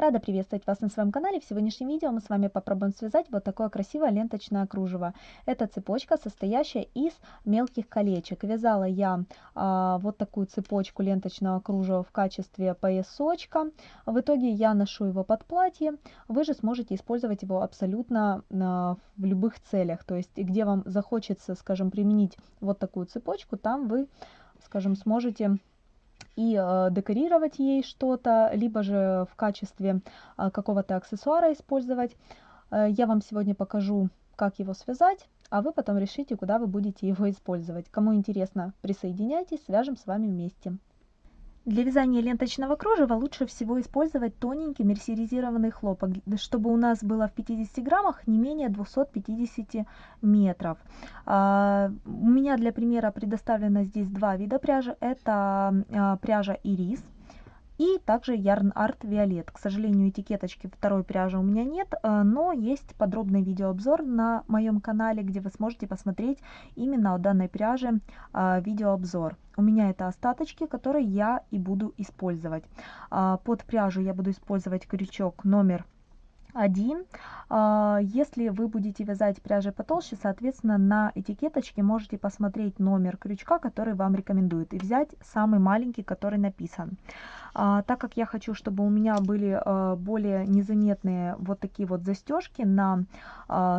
Рада приветствовать вас на своем канале. В сегодняшнем видео мы с вами попробуем связать вот такое красивое ленточное кружево. Это цепочка, состоящая из мелких колечек. Вязала я а, вот такую цепочку ленточного кружева в качестве поясочка. В итоге я ношу его под платье. Вы же сможете использовать его абсолютно а, в любых целях. То есть где вам захочется, скажем, применить вот такую цепочку, там вы, скажем, сможете и э, декорировать ей что-то, либо же в качестве э, какого-то аксессуара использовать. Э, я вам сегодня покажу, как его связать, а вы потом решите, куда вы будете его использовать. Кому интересно, присоединяйтесь, свяжем с вами вместе. Для вязания ленточного кружева лучше всего использовать тоненький мерсеризированный хлопок, чтобы у нас было в 50 граммах не менее 250 метров. А, у меня для примера предоставлено здесь два вида пряжи. Это а, пряжа ирис и также Yarn Art Violet. К сожалению, этикеточки второй пряжи у меня нет, э, но есть подробный видеообзор на моем канале, где вы сможете посмотреть именно о данной пряже э, видеообзор. У меня это остаточки, которые я и буду использовать. А, под пряжу я буду использовать крючок номер один. А, если вы будете вязать пряжей потолще, соответственно, на этикеточке можете посмотреть номер крючка, который вам рекомендуют, и взять самый маленький, который написан. А, так как я хочу, чтобы у меня были а, более незаметные вот такие вот застежки на,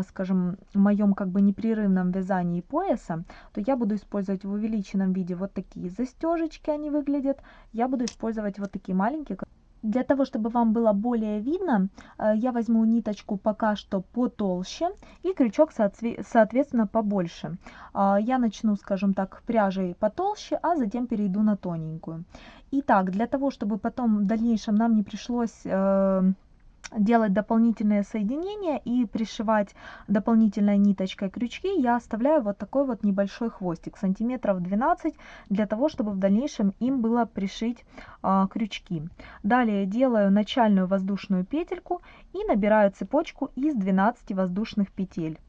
скажем, моем как бы непрерывном вязании пояса, то я буду использовать в увеличенном виде вот такие застежечки, они выглядят. Я буду использовать вот такие маленькие, для того, чтобы вам было более видно, э, я возьму ниточку пока что потолще и крючок соответственно побольше. А, я начну, скажем так, пряжей потолще, а затем перейду на тоненькую. Итак, для того, чтобы потом в дальнейшем нам не пришлось э, делать дополнительные соединения и пришивать дополнительной ниточкой крючки, я оставляю вот такой вот небольшой хвостик, сантиметров 12, для того, чтобы в дальнейшем им было пришить а, крючки. Далее делаю начальную воздушную петельку и набираю цепочку из 12 воздушных петель.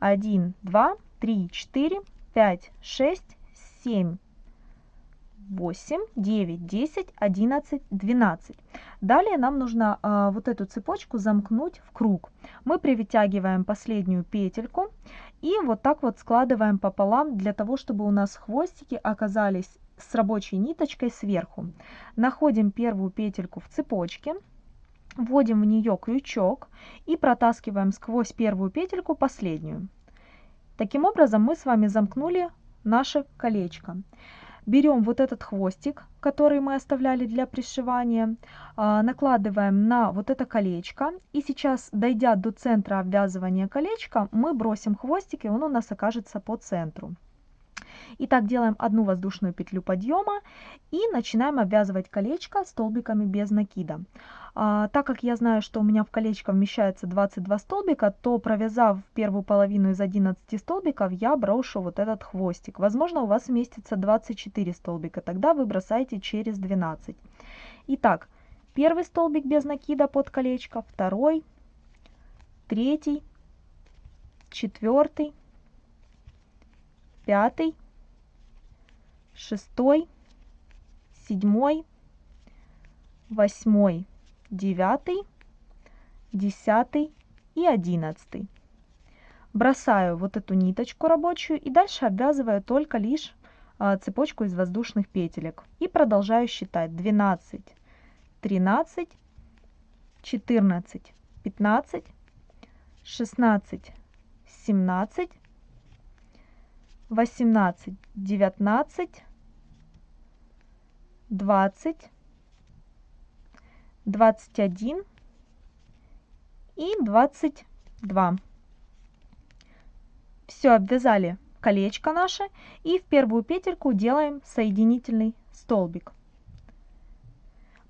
1, 2, 3, 4, 5, 6, 7, 8, 9, 10, 11, 12. Далее нам нужно а, вот эту цепочку замкнуть в круг. Мы привытягиваем последнюю петельку и вот так вот складываем пополам для того, чтобы у нас хвостики оказались с рабочей ниточкой сверху. Находим первую петельку в цепочке, вводим в нее крючок и протаскиваем сквозь первую петельку последнюю. Таким образом мы с вами замкнули наше колечко берем вот этот хвостик, который мы оставляли для пришивания, а, накладываем на вот это колечко. И сейчас, дойдя до центра обвязывания колечка, мы бросим хвостик, и он у нас окажется по центру. Итак, делаем одну воздушную петлю подъема и начинаем обвязывать колечко столбиками без накида. А, так как я знаю, что у меня в колечко вмещается 22 столбика, то провязав первую половину из 11 столбиков, я брошу вот этот хвостик. Возможно, у вас вместится 24 столбика, тогда вы бросаете через 12. Итак, первый столбик без накида под колечко, второй, третий, четвертый, пятый, шестой, седьмой, восьмой, девятый, десятый и одиннадцатый. Бросаю вот эту ниточку рабочую и дальше обвязываю только лишь а, цепочку из воздушных петелек. И продолжаю считать 12, 13, 14, 15, 16, 17, 18, 19, 20, 21 и 22. Все, обвязали колечко наше и в первую петельку делаем соединительный столбик.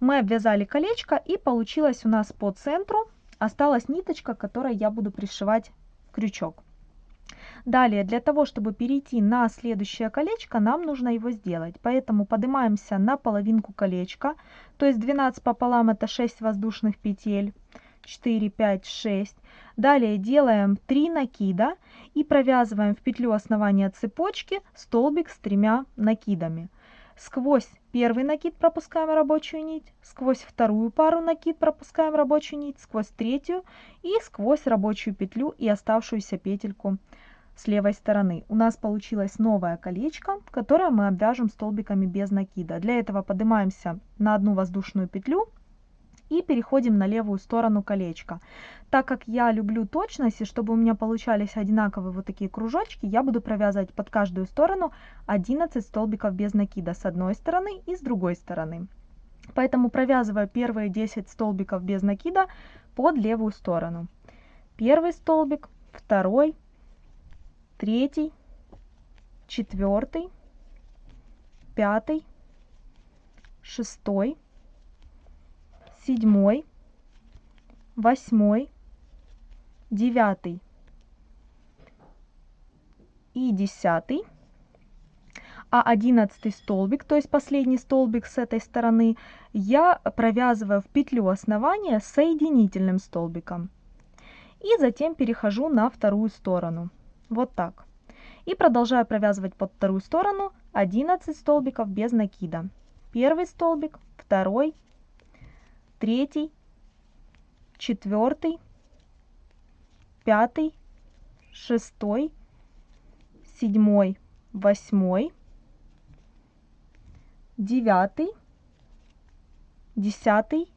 Мы обвязали колечко и получилось у нас по центру осталась ниточка, которой я буду пришивать крючок. Далее, для того, чтобы перейти на следующее колечко, нам нужно его сделать. Поэтому поднимаемся на половинку колечка, то есть 12 пополам это 6 воздушных петель. 4, 5, 6. Далее делаем 3 накида и провязываем в петлю основания цепочки столбик с тремя накидами. сквозь первый накид пропускаем рабочую нить, сквозь вторую пару накид пропускаем рабочую нить, сквозь третью и сквозь рабочую петлю и оставшуюся петельку с левой стороны. У нас получилось новое колечко, которое мы обвяжем столбиками без накида. Для этого поднимаемся на одну воздушную петлю и переходим на левую сторону колечка. Так как я люблю точность, и чтобы у меня получались одинаковые вот такие кружочки, я буду провязывать под каждую сторону 11 столбиков без накида с одной стороны и с другой стороны. Поэтому провязываю первые 10 столбиков без накида под левую сторону. Первый столбик, второй, третий, четвертый, пятый, шестой, седьмой, восьмой, девятый и десятый. А одиннадцатый столбик, то есть последний столбик с этой стороны, я провязываю в петлю основания соединительным столбиком. И затем перехожу на вторую сторону. Вот так. И продолжаю провязывать под вторую сторону 11 столбиков без накида. Первый столбик, второй, третий, четвертый, пятый, шестой, седьмой, восьмой, девятый, десятый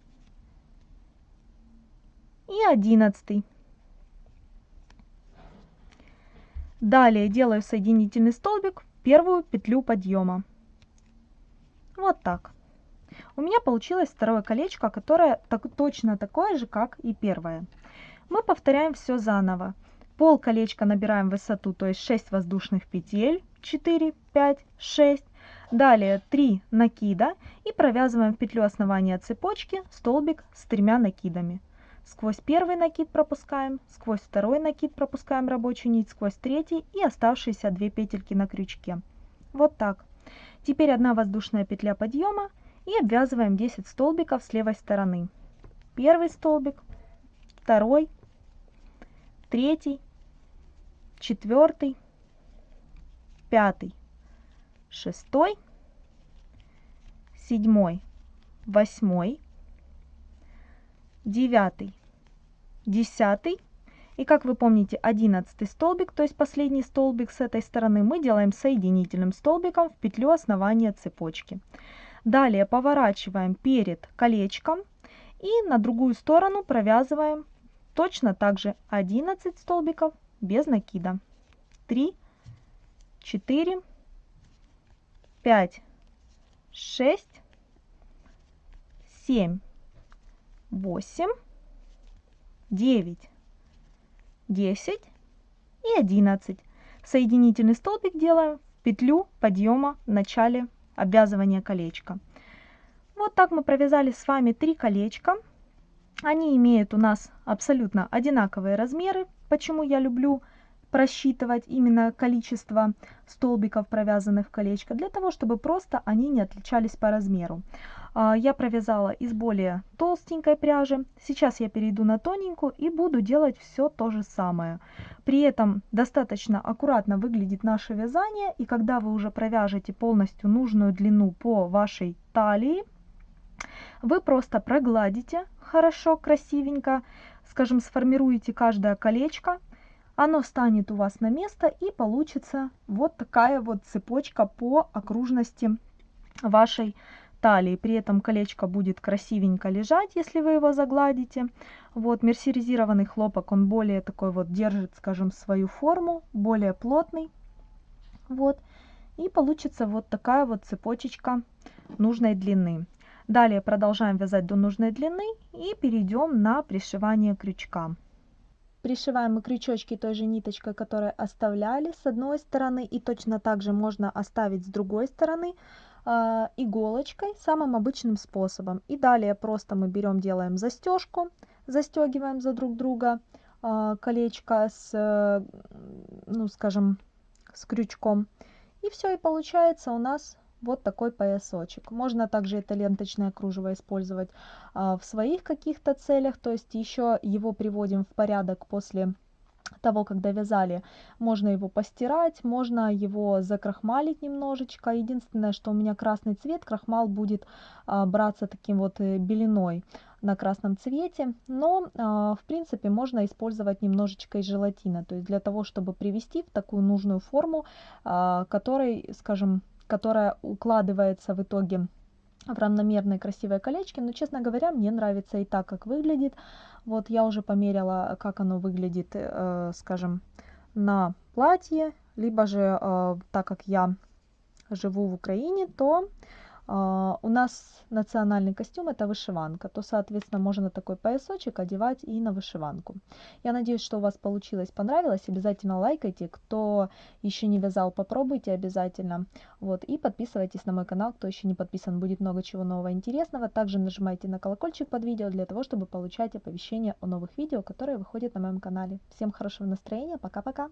и одиннадцатый. Далее делаю соединительный столбик в первую петлю подъема. Вот так. У меня получилось второе колечко, которое так, точно такое же, как и первое. Мы повторяем все заново. Пол колечка набираем высоту, то есть 6 воздушных петель, 4, 5, 6. Далее 3 накида и провязываем в петлю основания цепочки столбик с тремя накидами. Сквозь первый накид пропускаем, сквозь второй накид пропускаем рабочую нить, сквозь третий и оставшиеся две петельки на крючке. Вот так. Теперь одна воздушная петля подъема и обвязываем 10 столбиков с левой стороны. Первый столбик, второй, третий, четвертый, пятый, шестой, седьмой, восьмой, девятый, десятый. И как вы помните, одиннадцатый столбик, то есть последний столбик с этой стороны, мы делаем соединительным столбиком в петлю основания цепочки. Далее поворачиваем перед колечком и на другую сторону провязываем точно так же 11 столбиков без накида. 3, 4, 5, 6, 7, 8, 9, 10 и 11. Соединительный столбик делаем в петлю подъема в начале обвязывания колечка. Вот так мы провязали с вами три колечка. Они имеют у нас абсолютно одинаковые размеры. Почему я люблю просчитывать именно количество столбиков, провязанных в колечко, для того, чтобы просто они не отличались по размеру. А, я провязала из более толстенькой пряжи. Сейчас я перейду на тоненькую и буду делать все то же самое. При этом достаточно аккуратно выглядит наше вязание. И когда вы уже провяжете полностью нужную длину по вашей талии, вы просто прогладите хорошо, красивенько, скажем, сформируете каждое колечко, оно станет у вас на место и получится вот такая вот цепочка по окружности вашей талии. При этом колечко будет красивенько лежать, если вы его загладите. Вот мерсеризированный хлопок, он более такой вот держит, скажем, свою форму, более плотный. Вот. И получится вот такая вот цепочечка нужной длины. Далее продолжаем вязать до нужной длины и перейдем на пришивание крючка. Пришиваем мы крючочки той же ниточкой, которую оставляли с одной стороны, и точно так же можно оставить с другой стороны э, иголочкой самым обычным способом. И далее просто мы берем, делаем застежку, застегиваем за друг друга э, колечко с, ну скажем, с крючком. И все, и получается у нас вот такой поясочек. Можно также это ленточное кружево использовать а, в своих каких-то целях, то есть еще его приводим в порядок после того, когда вязали, можно его постирать, можно его закрахмалить немножечко. Единственное, что у меня красный цвет, крахмал будет а, браться таким вот э, белиной на красном цвете, но а, в принципе можно использовать немножечко и желатина, то есть для того, чтобы привести в такую нужную форму, а, которой, скажем, которая укладывается в итоге в равномерные красивые колечки, но, честно говоря, мне нравится и так, как выглядит. Вот я уже померила, как оно выглядит, э, скажем, на платье, либо же, э, так как я живу в Украине, то у нас национальный костюм это вышиванка, то, соответственно, можно такой поясочек одевать и на вышиванку. Я надеюсь, что у вас получилось, понравилось. Обязательно лайкайте. Кто еще не вязал, попробуйте обязательно. Вот, и подписывайтесь на мой канал, кто еще не подписан. Будет много чего нового интересного. Также нажимайте на колокольчик под видео для того, чтобы получать оповещения о новых видео, которые выходят на моем канале. Всем хорошего настроения. Пока-пока.